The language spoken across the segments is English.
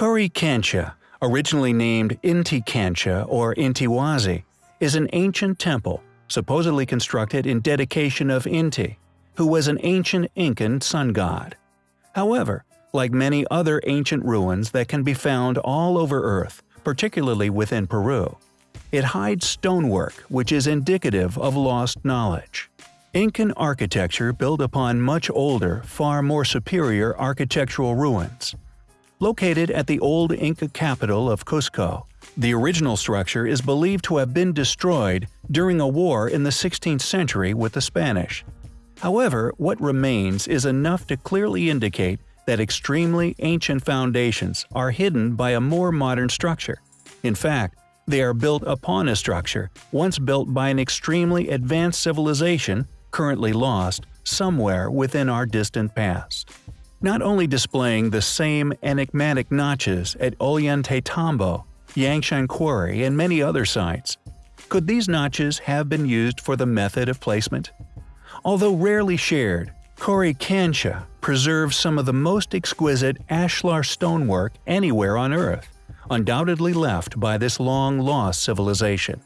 Coricancha, Kancha, originally named Inti Kancha or Intiwasi, is an ancient temple, supposedly constructed in dedication of Inti, who was an ancient Incan sun god. However, like many other ancient ruins that can be found all over Earth, particularly within Peru, it hides stonework which is indicative of lost knowledge. Incan architecture built upon much older, far more superior architectural ruins. Located at the old Inca capital of Cusco, the original structure is believed to have been destroyed during a war in the 16th century with the Spanish. However, what remains is enough to clearly indicate that extremely ancient foundations are hidden by a more modern structure. In fact, they are built upon a structure once built by an extremely advanced civilization currently lost somewhere within our distant past. Not only displaying the same enigmatic notches at Ollantaytambo, Yangshan Quarry, and many other sites, could these notches have been used for the method of placement? Although rarely shared, Coricancha preserves some of the most exquisite ashlar stonework anywhere on Earth, undoubtedly left by this long-lost civilization.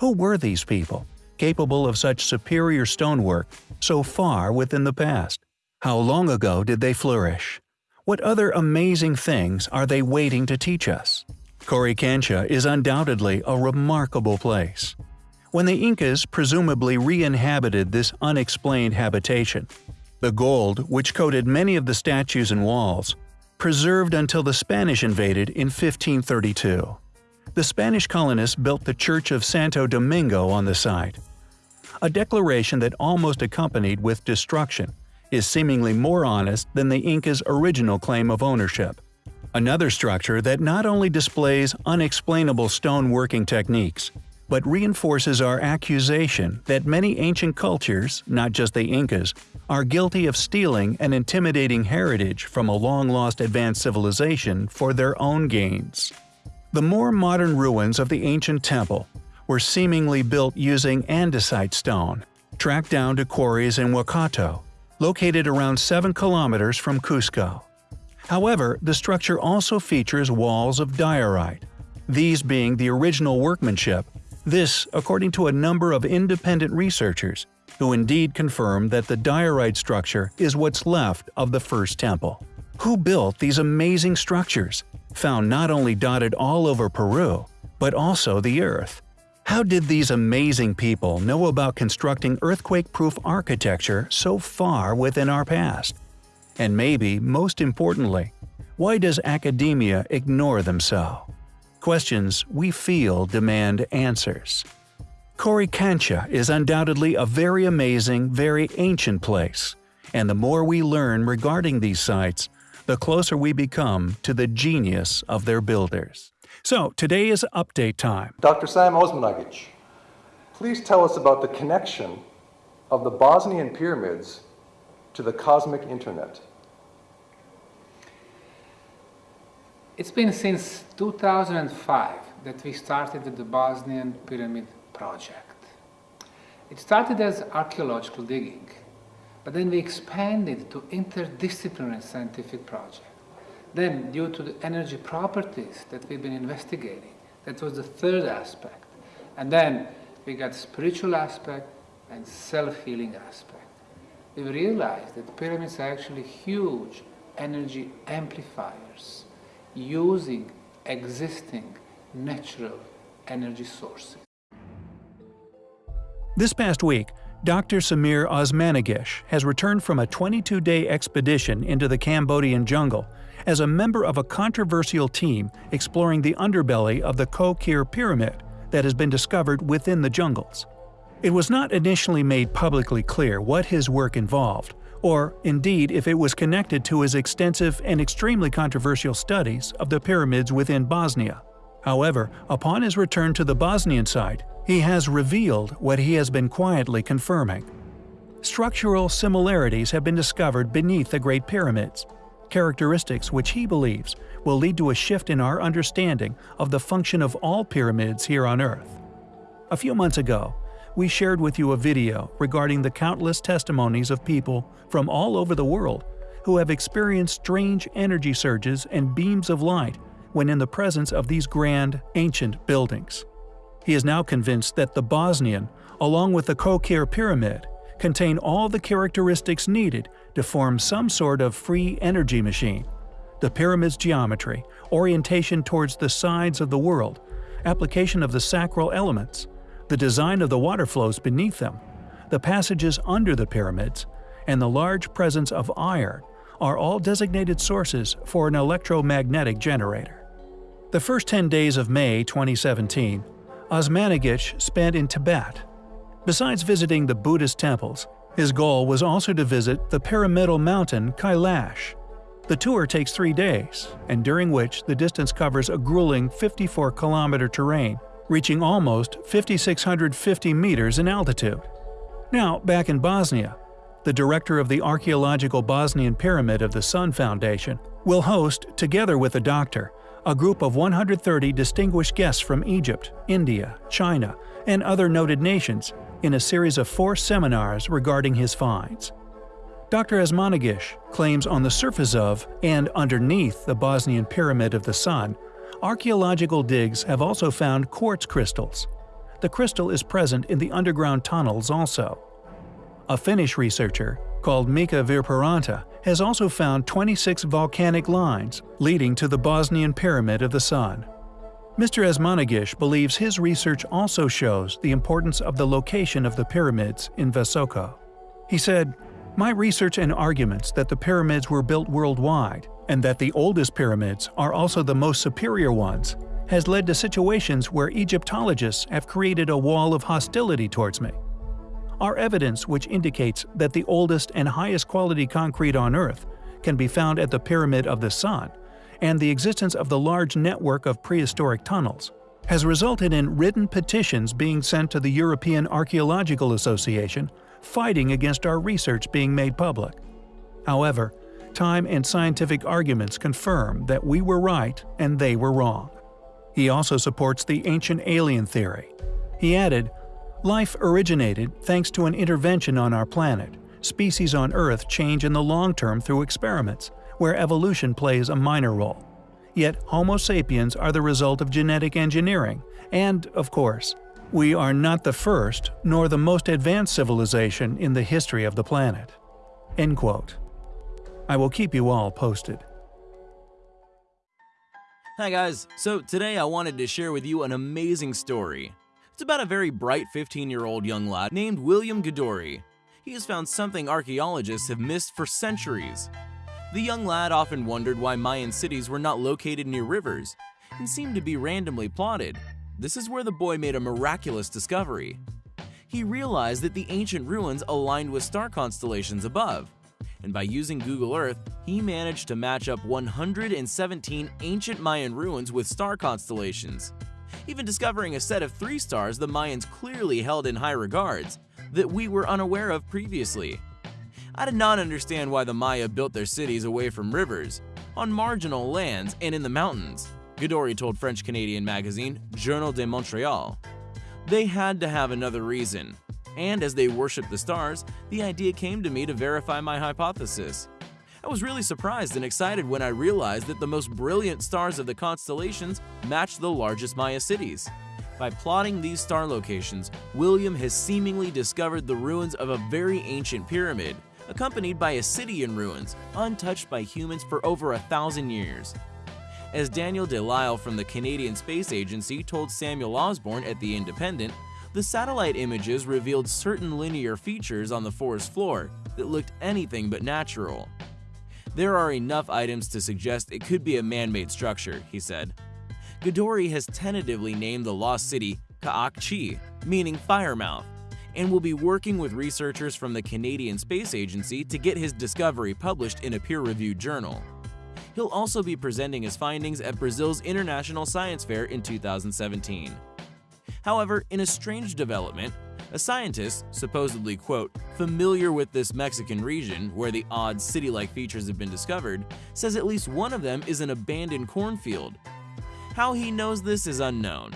Who were these people, capable of such superior stonework so far within the past? How long ago did they flourish? What other amazing things are they waiting to teach us? Coricancha is undoubtedly a remarkable place. When the Incas presumably re-inhabited this unexplained habitation, the gold, which coated many of the statues and walls, preserved until the Spanish invaded in 1532. The Spanish colonists built the Church of Santo Domingo on the site. A declaration that almost accompanied with destruction is seemingly more honest than the Incas' original claim of ownership. Another structure that not only displays unexplainable stone working techniques, but reinforces our accusation that many ancient cultures, not just the Incas, are guilty of stealing and intimidating heritage from a long-lost advanced civilization for their own gains. The more modern ruins of the ancient temple were seemingly built using andesite stone, tracked down to quarries in Huacoto, located around 7 kilometers from Cusco. However, the structure also features walls of diorite, these being the original workmanship this, according to a number of independent researchers, who indeed confirm that the diorite structure is what's left of the first temple. Who built these amazing structures, found not only dotted all over Peru, but also the Earth? How did these amazing people know about constructing earthquake-proof architecture so far within our past? And maybe, most importantly, why does academia ignore them so? questions we feel demand answers. Coricancha is undoubtedly a very amazing, very ancient place, and the more we learn regarding these sites, the closer we become to the genius of their builders. So, today is update time. Dr. Sam Osmanagic, please tell us about the connection of the Bosnian pyramids to the cosmic internet. It's been since 2005 that we started the Bosnian Pyramid Project. It started as archaeological digging, but then we expanded to interdisciplinary scientific project. Then, due to the energy properties that we've been investigating, that was the third aspect. And then we got spiritual aspect and self-healing aspect. We realized that pyramids are actually huge energy amplifiers using existing natural energy sources. This past week, Dr. Semir Osmanagic has returned from a 22-day expedition into the Cambodian jungle as a member of a controversial team exploring the underbelly of the Koh Ker Pyramid that has been discovered within the jungles. It was not initially made publicly clear what his work involved, or indeed if it was connected to his extensive and extremely controversial studies of the pyramids within Bosnia. However, upon his return to the Bosnian side, he has revealed what he has been quietly confirming. Structural similarities have been discovered beneath the Great Pyramids, characteristics which he believes will lead to a shift in our understanding of the function of all pyramids here on Earth. A few months ago, we shared with you a video regarding the countless testimonies of people from all over the world who have experienced strange energy surges and beams of light when in the presence of these grand, ancient buildings. He is now convinced that the Bosnian, along with the Koh Ker Pyramid, contain all the characteristics needed to form some sort of free energy machine. The pyramid's geometry, orientation towards the sides of the world, application of the sacral elements, the design of the water flows beneath them, the passages under the pyramids, and the large presence of iron are all designated sources for an electromagnetic generator. The first 10 days of May 2017, Osmanagic spent in Tibet. Besides visiting the Buddhist temples, his goal was also to visit the pyramidal mountain Kailash. The tour takes three days, and during which the distance covers a grueling 54 kilometer terrain, reaching almost 5,650 meters in altitude. Now, back in Bosnia, the director of the Archaeological Bosnian Pyramid of the Sun Foundation, will host, together with a doctor, a group of 130 distinguished guests from Egypt, India, China, and other noted nations in a series of four seminars regarding his finds. Dr. Osmanagic claims on the surface of and underneath the Bosnian Pyramid of the Sun, archaeological digs have also found quartz crystals. The crystal is present in the underground tunnels also. A Finnish researcher, called Mika Virparanta, has also found 26 volcanic lines leading to the Bosnian Pyramid of the Sun. Mr. Osmanagic believes his research also shows the importance of the location of the pyramids in Visoko. He said, My research and arguments that the pyramids were built worldwide, and that the oldest pyramids are also the most superior ones, has led to situations where Egyptologists have created a wall of hostility towards me are evidence which indicates that the oldest and highest quality concrete on Earth can be found at the Pyramid of the Sun, and the existence of the large network of prehistoric tunnels has resulted in written petitions being sent to the European Archaeological Association fighting against our research being made public. However, time and scientific arguments confirm that we were right and they were wrong. He also supports the ancient alien theory. He added, Life originated thanks to an intervention on our planet. Species on Earth change in the long term through experiments, where evolution plays a minor role. Yet Homo sapiens are the result of genetic engineering, and, of course, we are not the first nor the most advanced civilization in the history of the planet. End quote. I will keep you all posted. Hi guys, so today I wanted to share with you an amazing story. It's about a very bright 15-year-old young lad named William Gadoury. He has found something archaeologists have missed for centuries. The young lad often wondered why Mayan cities were not located near rivers and seemed to be randomly plotted. This is where the boy made a miraculous discovery. He realized that the ancient ruins aligned with star constellations above, and by using Google Earth, he managed to match up 117 ancient Mayan ruins with star constellations even discovering a set of three stars the Mayans clearly held in high regards that we were unaware of previously. I did not understand why the Maya built their cities away from rivers, on marginal lands, and in the mountains, Gadoury told French-Canadian magazine Journal de Montreal. They had to have another reason, and as they worshipped the stars, the idea came to me to verify my hypothesis. I was really surprised and excited when I realized that the most brilliant stars of the constellations matched the largest Maya cities. By plotting these star locations, William has seemingly discovered the ruins of a very ancient pyramid, accompanied by a city in ruins, untouched by humans for over a thousand years. As Daniel Delisle from the Canadian Space Agency told Samuel Osborne at The Independent, the satellite images revealed certain linear features on the forest floor that looked anything but natural. There are enough items to suggest it could be a man-made structure, he said. Gadoury has tentatively named the lost city Kaakchi, meaning firemouth, and will be working with researchers from the Canadian Space Agency to get his discovery published in a peer-reviewed journal. He'll also be presenting his findings at Brazil's International Science Fair in 2017. However, in a strange development, a scientist, supposedly, quote, familiar with this Mexican region where the odd city-like features have been discovered, says at least one of them is an abandoned cornfield. How he knows this is unknown.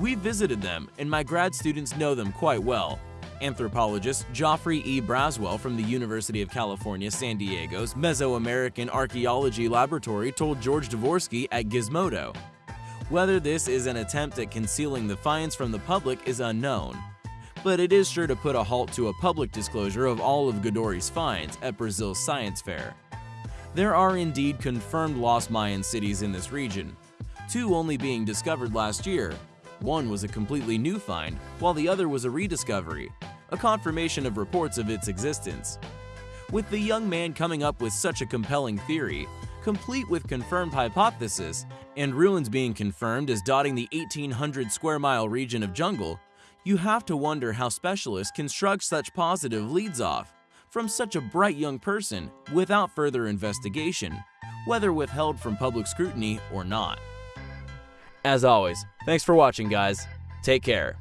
We visited them, and my grad students know them quite well, Anthropologist Geoffrey E. Braswell from the University of California, San Diego's Mesoamerican Archaeology Laboratory told George Dvorsky at Gizmodo. Whether this is an attempt at concealing the finds from the public is unknown, but it is sure to put a halt to a public disclosure of all of Gadoury's finds at Brazil's science fair. There are indeed confirmed lost Mayan cities in this region, two only being discovered last year. One was a completely new find, while the other was a rediscovery, a confirmation of reports of its existence. With the young man coming up with such a compelling theory, complete with confirmed hypothesis, and ruins being confirmed as dotting the 1800 square mile region of jungle, you have to wonder how specialists can shrug such positive leads off from such a bright young person without further investigation, whether withheld from public scrutiny or not. As always, thanks for watching guys. Take care.